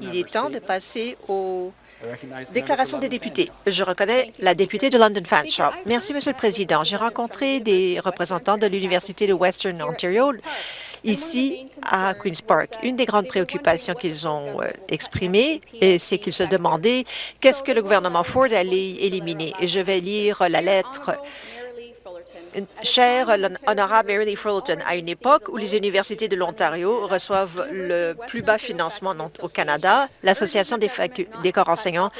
Il est temps de passer aux déclarations des députés. Je reconnais la députée de London Fanshawe. Merci, Monsieur le Président. J'ai rencontré des représentants de l'Université de Western Ontario ici à Queen's Park. Une des grandes préoccupations qu'ils ont euh, exprimées, c'est qu'ils se demandaient qu'est-ce que le gouvernement Ford allait éliminer. Et je vais lire la lettre Cher l'honorable Mary Fulton, à une époque où les universités de l'Ontario reçoivent le plus bas financement au Canada, l'Association des, des, corps enseignants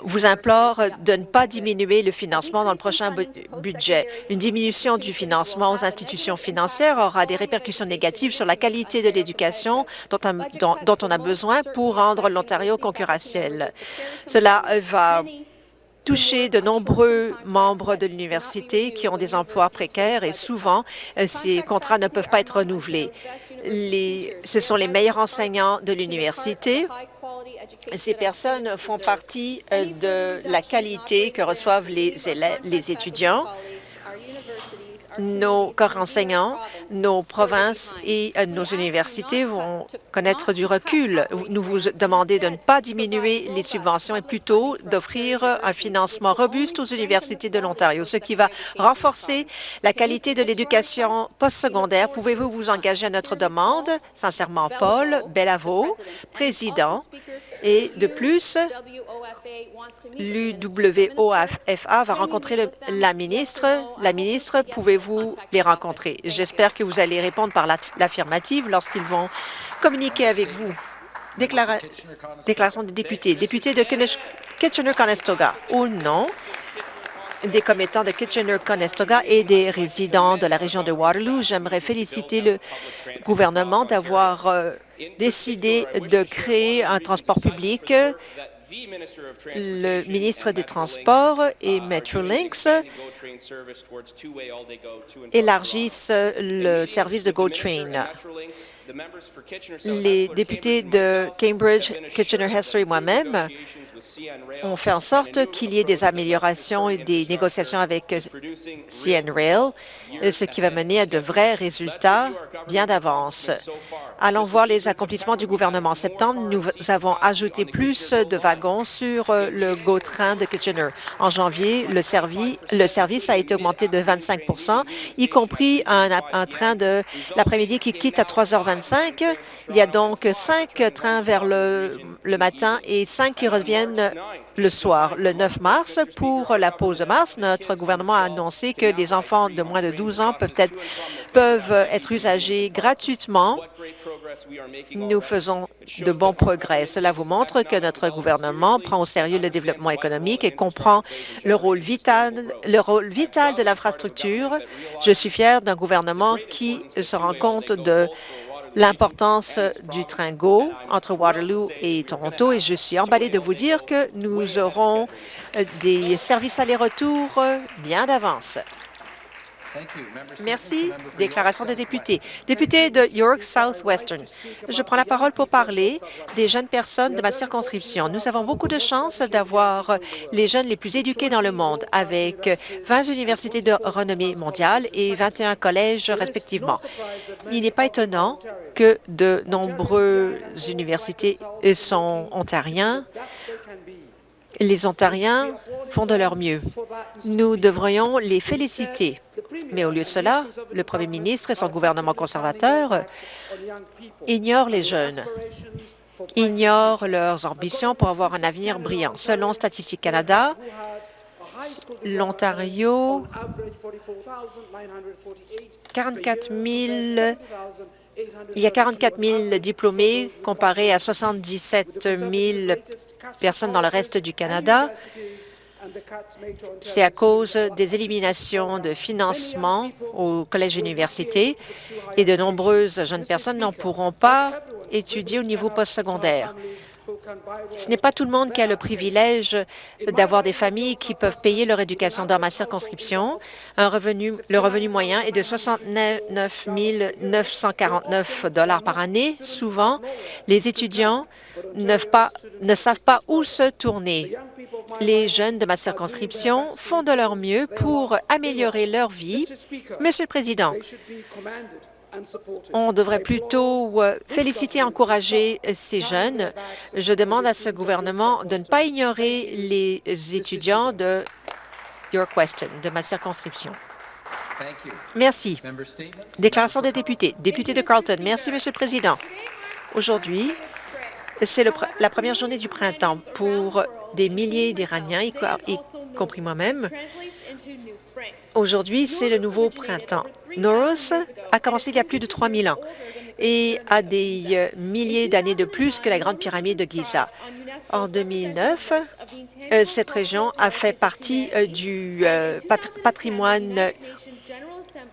vous implore de ne pas diminuer le financement dans le prochain budget. Une diminution du financement aux institutions financières aura des répercussions négatives sur la qualité de l'éducation dont, dont on a besoin pour rendre l'Ontario concurrentiel. Cela va toucher de nombreux membres de l'université qui ont des emplois précaires et souvent, euh, ces contrats ne peuvent pas être renouvelés. Ce sont les meilleurs enseignants de l'université. Ces personnes font partie euh, de la qualité que reçoivent les, les étudiants nos corps enseignants, nos provinces et euh, nos universités vont connaître du recul. Nous vous demandez de ne pas diminuer les subventions et plutôt d'offrir un financement robuste aux universités de l'Ontario, ce qui va renforcer la qualité de l'éducation postsecondaire. Pouvez-vous vous engager à notre demande? Sincèrement, Paul Bellavo, président et de plus, l'UWOFA va rencontrer la ministre. La ministre, pouvez-vous les rencontrer? J'espère que vous allez répondre par l'affirmative lorsqu'ils vont communiquer avec vous. déclaration des députés. Député de Kitchener-Conestoga. Ou non des commettants de Kitchener-Conestoga et des résidents de la région de Waterloo. J'aimerais féliciter le gouvernement d'avoir euh, décidé de créer un transport public le ministre des Transports et Metrolinx élargissent le service de GoTrain. Les députés de Cambridge, Kitchener-Hester et moi-même ont fait en sorte qu'il y ait des améliorations et des négociations avec CN Rail, ce qui va mener à de vrais résultats bien d'avance. Allons voir les accomplissements du gouvernement. En septembre, nous avons ajouté plus de wagons sur le GO train de Kitchener. En janvier, le, service a été augmenté de 25% y compris un, train de l'après-midi qui quitte à 3h25. Il y a donc cinq trains vers le, matin et cinq qui reviennent le soir. Le 9 mars, pour la pause de mars, notre gouvernement a annoncé que les enfants de moins de 12 ans peuvent être usagés gratuitement. Nous faisons de bons progrès. Cela vous montre que notre gouvernement prend au sérieux le développement économique et comprend le rôle vital, le rôle vital de l'infrastructure. Je suis fier d'un gouvernement qui se rend compte de l'importance du train GO entre Waterloo et Toronto et je suis emballée de vous dire que nous aurons des services aller-retour bien d'avance. Merci. Déclaration de député. Député de York Southwestern. Je prends la parole pour parler des jeunes personnes de ma circonscription. Nous avons beaucoup de chance d'avoir les jeunes les plus éduqués dans le monde, avec 20 universités de renommée mondiale et 21 collèges respectivement. Il n'est pas étonnant que de nombreuses universités sont ontariens les Ontariens font de leur mieux. Nous devrions les féliciter. Mais au lieu de cela, le premier ministre et son gouvernement conservateur ignorent les jeunes, ignorent leurs ambitions pour avoir un avenir brillant. Selon Statistique Canada, l'Ontario, 44 000 il y a 44 000 diplômés comparés à 77 000 personnes dans le reste du Canada. C'est à cause des éliminations de financement au collège université et de nombreuses jeunes personnes n'en pourront pas étudier au niveau postsecondaire. Ce n'est pas tout le monde qui a le privilège d'avoir des familles qui peuvent payer leur éducation. Dans ma circonscription, le revenu moyen est de 69 949 par année. Souvent, les étudiants ne savent pas où se tourner. Les jeunes de ma circonscription font de leur mieux pour améliorer leur vie. Monsieur le Président, On devrait plutôt euh, féliciter et encourager ces jeunes. Je demande à ce gouvernement de ne pas ignorer les étudiants de Your Question, de ma circonscription. Merci. Déclaration des députés. Député de Carlton. Merci, Monsieur le Président. Aujourd'hui, c'est la première journée du printemps pour des milliers d'Iraniens, y, y compris moi-même. Aujourd'hui, c'est le nouveau printemps. Nowruz a commencé il y a plus de 3000 ans et a des euh, milliers d'années de plus que la Grande Pyramide de Giza. En 2009, euh, cette région a fait partie euh, du patrimoine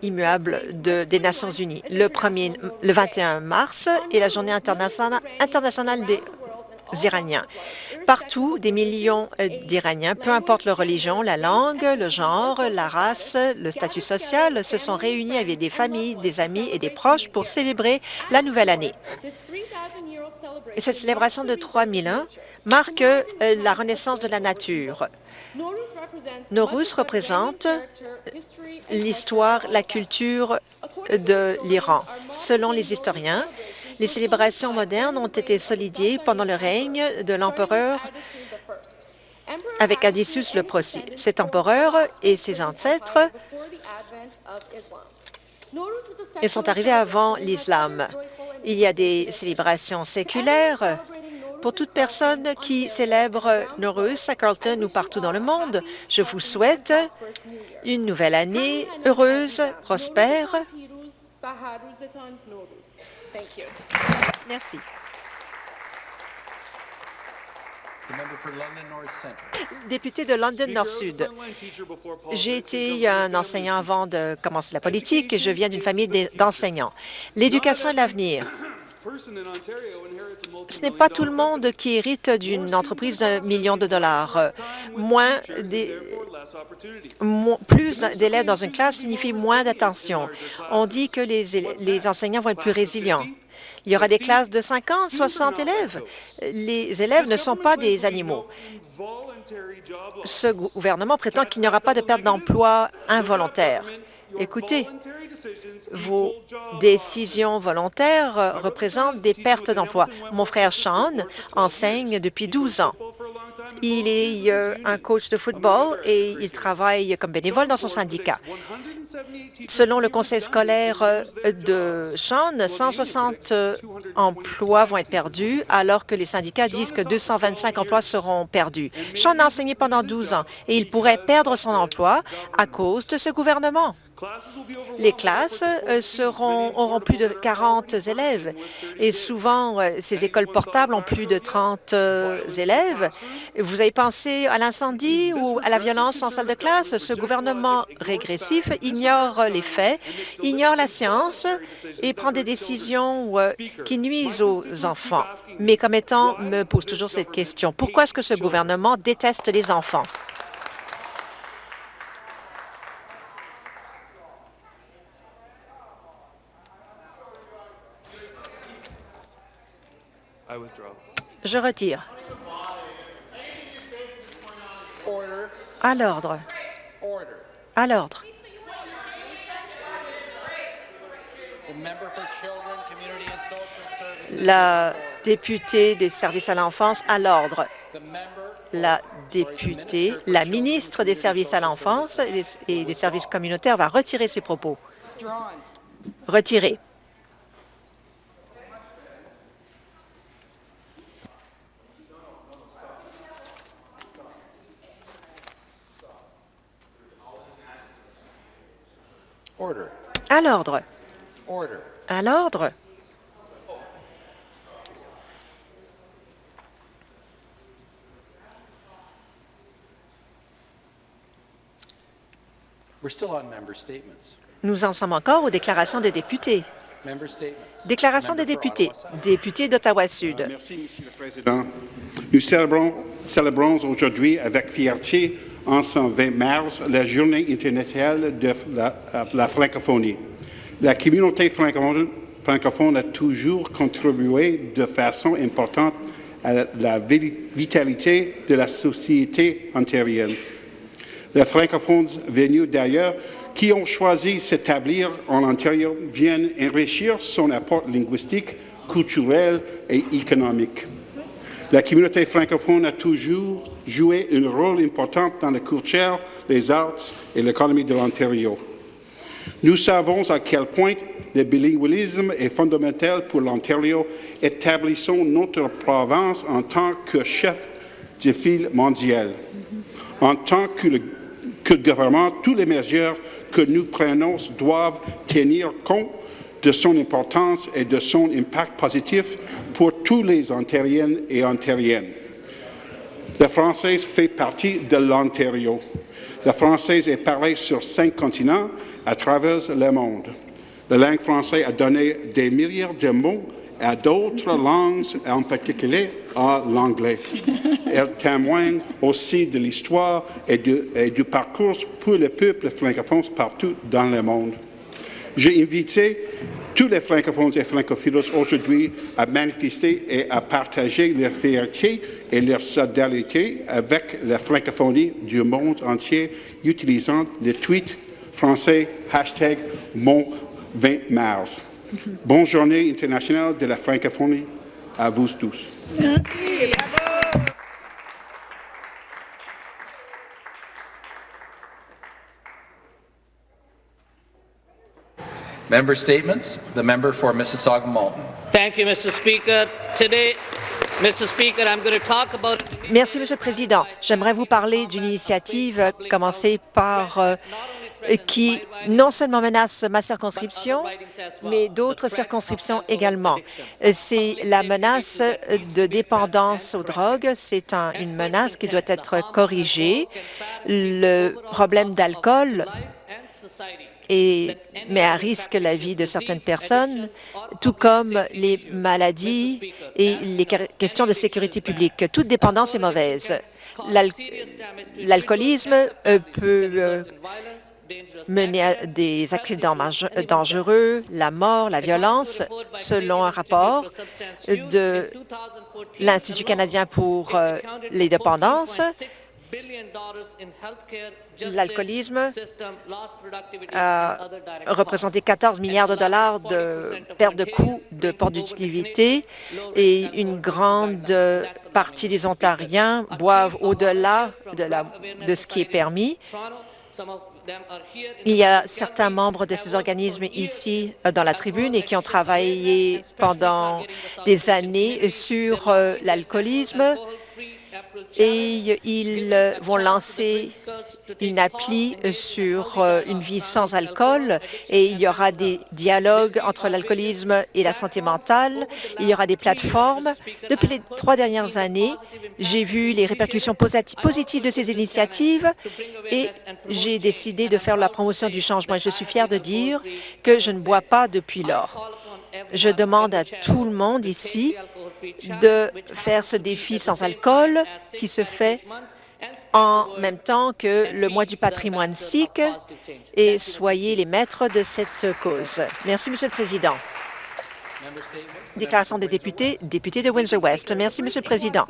immuable des Nations unies. Le, 1er, le 21 mars est la journée internationale des Iraniens. Partout, des millions euh, d'Iraniens, peu importe leur religion, la langue, le genre, la race, le statut social, se sont réunis avec des familles, des amis et des proches pour célébrer la nouvelle année. Et cette célébration de 3000 ans marque euh, la renaissance de la nature. Nowruz représente l'histoire, la culture de l'Iran. Selon les historiens, les célébrations modernes ont été solidiées pendant le règne de l'empereur avec Adissus le Prosy. Cet empereur et ses ancêtres ils sont arrivés avant l'islam. Il y a des célébrations séculaires pour toute personne qui célèbre Nowruz à Carlton ou partout dans le monde. Je vous souhaite une nouvelle année heureuse, prospère Merci. Député de London Nord-Sud. J'ai été un enseignant avant de commencer la politique et je viens d'une famille d'enseignants. L'éducation est l'avenir. Ce n'est pas tout le monde qui hérite d'une entreprise d'un million de dollars. Moins plus d'élèves dans une classe signifie moins d'attention. On dit que les, les enseignants vont être plus résilients. Il y aura des classes de 50, 60 élèves. Les élèves ne sont pas des animaux. Ce gouvernement prétend qu'il n'y aura pas de perte d'emploi involontaire. Écoutez, vos décisions volontaires représentent des pertes d'emploi. Mon frère Sean enseigne depuis 12 ans. Il est euh, un coach de football et il travaille comme bénévole dans son syndicat. Selon le conseil scolaire euh, de Sean, 160 euh, emplois vont être perdus, alors que les syndicats disent que 225 emplois seront perdus. Sean a enseigné pendant 12 ans et il pourrait perdre son emploi à cause de ce gouvernement. Les classes euh, auront plus de 40 élèves et souvent, euh, ces écoles portables ont plus de 30 euh, élèves. Vous avez pensé à l'incendie ou à la violence en salle de classe? Ce gouvernement régressif ignore les faits, ignore la science et prend des décisions qui nuisent aux enfants. Mes commettants me posent toujours cette question. Pourquoi est-ce que ce gouvernement déteste les enfants? Je retire. À l'ordre. À l'ordre. La députée des services à l'enfance à l'ordre. La députée, la ministre des services à l'enfance et des services communautaires va retirer ses propos. Retirer. À l'ordre. À l'ordre. Nous en sommes encore aux déclarations des députés. Déclaration des députés. Député d'Ottawa-Sud. Merci, Monsieur le Président. Nous célébrons, célébrons aujourd'hui avec fierté en 120 mars la Journée internationale de la, francophonie. La communauté francophone, a toujours contribué de façon importante à la vitalité de la société ontarienne. Les francophones venus d'ailleurs qui ont choisi de s'établir en Ontario viennent enrichir son apport linguistique, culturel et économique. La communauté francophone a toujours joué un rôle important dans la culture, les arts et l'économie de l'Ontario. Nous savons à quel point le bilinguisme est fondamental pour l'Ontario. Établissons notre province en tant que chef de file mondial. En tant que, gouvernement, toutes les mesures que nous prenons doivent tenir compte de son importance et de son impact positif tous les Ontariennes et Ontariennes. La française fait partie de l'Ontario. La française est parlée sur cinq continents à travers le monde. La langue française a donné des milliards de mots à d'autres langues, en particulier à l'anglais. Elle témoigne aussi de l'histoire et, et, du parcours pour le peuple francophone partout dans le monde. J'ai invité tous les francophones et francophiles aujourd'hui à manifester et à partager leur fierté et leur solidarité avec la francophonie du monde entier utilisant le tweet français hashtag mon 20 mars. Bonne journée internationale de la francophonie à vous tous. Merci. Member statements. The member for Mississauga Malton. Thank you, Mr. Speaker. Today, Mr. Speaker, I'm going to talk about Merci, Monsieur le Président. J'aimerais vous parler d'une initiative commencée par euh, qui non seulement menace ma circonscription, mais d'autres circonscriptions également. C'est la menace de dépendance aux drogues. C'est un, une menace qui doit être corrigée. Le problème d'alcool et met à risque la vie de certaines personnes, tout comme les maladies et les questions de sécurité publique. Toute dépendance est mauvaise. L'alcoolisme peut mener à des accidents dangereux, la mort, la violence, selon un rapport de l'Institut canadien pour les dépendances. L'alcoolisme a représenté 14 milliards de dollars de perte de coûts de productivité et une grande partie des Ontariens boivent au-delà de, de ce qui est permis. Il y a certains membres de ces organismes ici dans la tribune et qui ont travaillé pendant des années sur l'alcoolisme et ils vont lancer une appli sur une vie sans alcool et il y aura des dialogues entre l'alcoolisme et la santé mentale. Il y aura des plateformes. Depuis les trois dernières années, j'ai vu les répercussions positives de ces initiatives et j'ai décidé de faire la promotion du changement. Je suis fière de dire que je ne bois pas depuis lors. Je demande à tout le monde ici de faire ce défi sans alcool qui se fait en même temps que le mois du patrimoine sikh et soyez les maîtres de cette cause. Merci, Monsieur le Président. Déclaration des députés, député de Windsor-West. Merci, Monsieur le Président.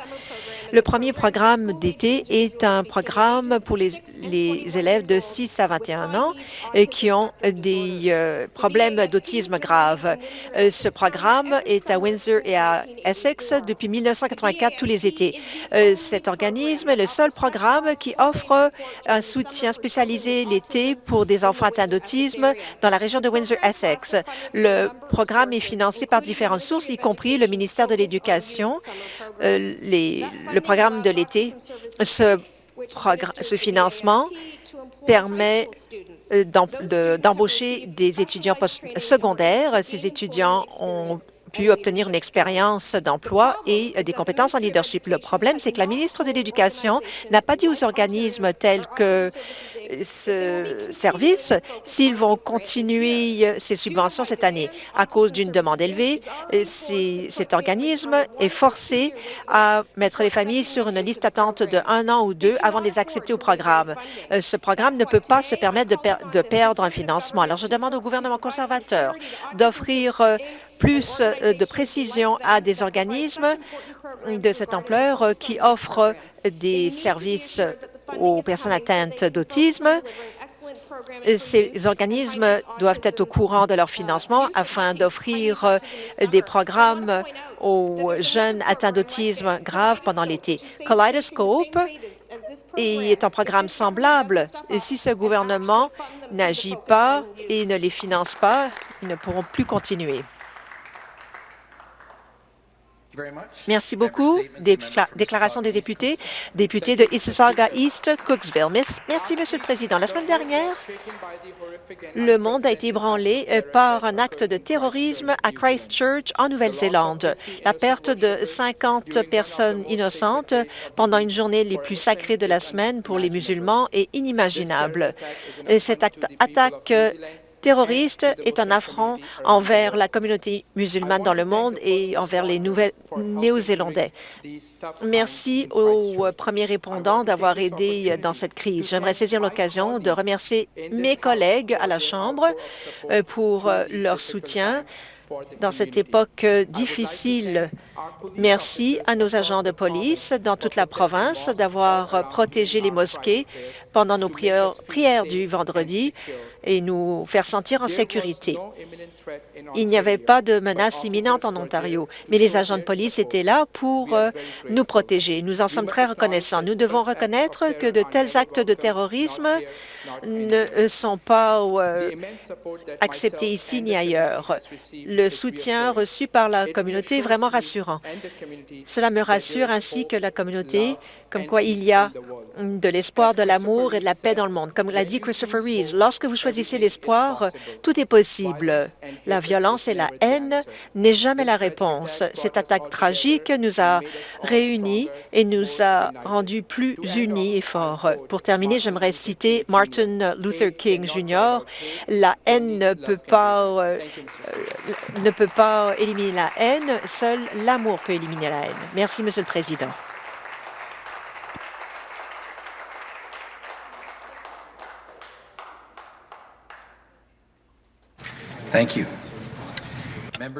Le premier programme d'été est un programme pour les, élèves de 6 à 21 ans qui ont des euh, problèmes d'autisme grave. Euh, ce programme est à Windsor et à Essex depuis 1984 tous les étés. Euh, cet organisme est le seul programme qui offre un soutien spécialisé l'été pour des enfants atteints d'autisme dans la région de Windsor-Essex. Le programme est financé par différentes sources, y compris le ministère de l'Éducation, euh, programme de l'été. Ce, ce financement permet d'embaucher des étudiants secondaires. Ces étudiants ont pu obtenir une expérience d'emploi et des compétences en leadership. Le problème, c'est que la ministre de l'Éducation n'a pas dit aux organismes tels que ce service s'ils vont continuer ces subventions cette année. À cause d'une demande élevée, cet organisme est forcé à mettre les familles sur une liste d'attente de un an ou deux avant de les accepter au programme. Euh, ce programme ne peut pas se permettre de, de perdre un financement. Alors, je demande au gouvernement conservateur d'offrir euh, plus euh, de précision à des organismes de cette ampleur qui offrent des services aux personnes atteintes d'autisme. Ces organismes doivent être au courant de leur financement afin d'offrir euh, des programmes aux jeunes atteints d'autisme grave pendant l'été. Kaleidoscope est un programme semblable. Si ce gouvernement n'agit pas et ne les finance pas, ils ne pourront plus continuer. Merci beaucoup. déclaration des députés. Député de Mississauga East, Cooksville. Merci, Monsieur le Président. La semaine dernière, le monde a été ébranlé euh, par un acte de terrorisme à Christchurch, en Nouvelle-Zélande. La perte de 50 personnes innocentes pendant une journée les plus sacrées de la semaine pour les musulmans est inimaginable. Cette attaque terroriste est un affront envers la communauté musulmane dans le monde et envers les nouvelles Néo-Zélandais. Merci aux premiers répondants d'avoir aidé dans cette crise. J'aimerais saisir l'occasion de remercier mes collègues à la Chambre euh, pour leur soutien dans cette époque difficile. Merci à nos agents de police dans toute la province d'avoir protégé les mosquées pendant nos prières, du vendredi et nous faire sentir en sécurité. Il n'y avait pas de menace imminente en Ontario, mais les agents de police étaient là pour euh, nous protéger. Nous en sommes très reconnaissants. Nous devons reconnaître que de tels actes de terrorisme ne sont pas euh, acceptés ici ni ailleurs. Le soutien reçu par la communauté est vraiment rassurant. Cela me rassure ainsi que la communauté comme quoi il y a de l'espoir, de l'amour et de la paix dans le monde. Comme l'a dit Christopher Reeves, lorsque vous choisissez l'espoir, tout est possible. La violence et la haine n'est jamais la réponse. Cette attaque tragique nous a réunis et nous a rendus plus unis et forts. Pour terminer, j'aimerais citer Martin Luther King Jr. La haine ne peut pas, euh, ne peut pas éliminer la haine, seul l'amour peut éliminer la haine. Merci, Monsieur le Président.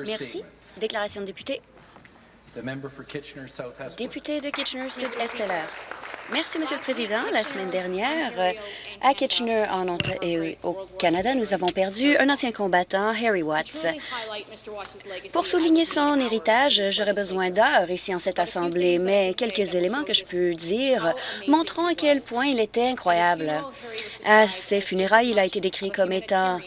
Merci. Déclaration de député. Député de Kitchener-Sud-Est Merci, Monsieur le Président. La semaine dernière, euh, à Kitchener, au Canada, nous avons perdu un ancien combattant, Harry Watts. Pour souligner son héritage, j'aurais besoin d'heures ici en cette Assemblée, mais quelques éléments que je peux dire montrant à quel point il était incroyable. À ses funérailles, il a été décrit comme étant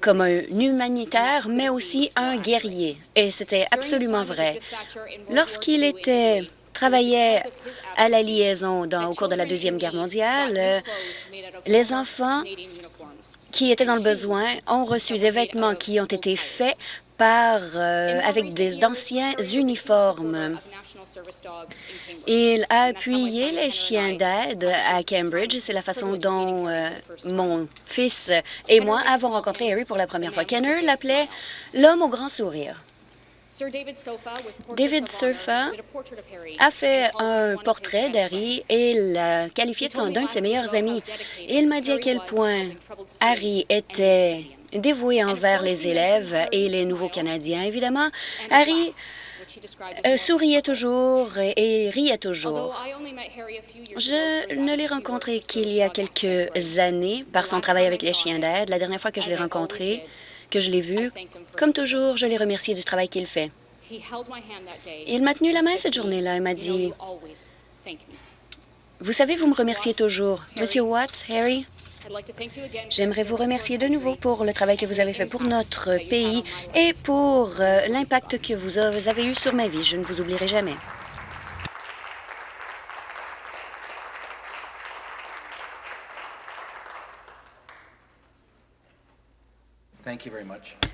comme un humanitaire, mais aussi un guerrier. Et c'était absolument vrai. Lorsqu'il était travaillait à la liaison au cours de la Deuxième Guerre mondiale, euh, les enfants qui étaient dans le besoin ont reçu des vêtements qui ont été faits par, euh, avec d'anciens uniformes. Il a appuyé les chiens d'aide à Cambridge. C'est la façon dont euh, mon fils et moi avons rencontré Harry pour la première fois. Kenner l'appelait l'homme au grand sourire. David Surfa a fait un portrait d'Harry et l'a qualifié d'un de ses meilleurs amis. Il m'a dit à quel point Harry était dévoué envers les élèves et les nouveaux Canadiens. Évidemment, Harry euh, souriait toujours et, riait toujours. Je ne l'ai rencontré qu'il y a quelques années par son travail avec les chiens d'aide. La dernière fois que je l'ai rencontré, que je l'ai vu, comme toujours, je l'ai remercié du travail qu'il fait. Il m'a tenu la main cette journée-là et m'a dit, « Vous savez, vous me remerciez toujours. Monsieur Watts, Harry, J'aimerais vous remercier de nouveau pour le travail que vous avez fait pour notre pays et pour euh, l'impact que vous avez eu sur ma vie. Je ne vous oublierai jamais.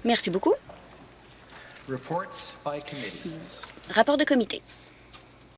Merci beaucoup. Rapport de comité.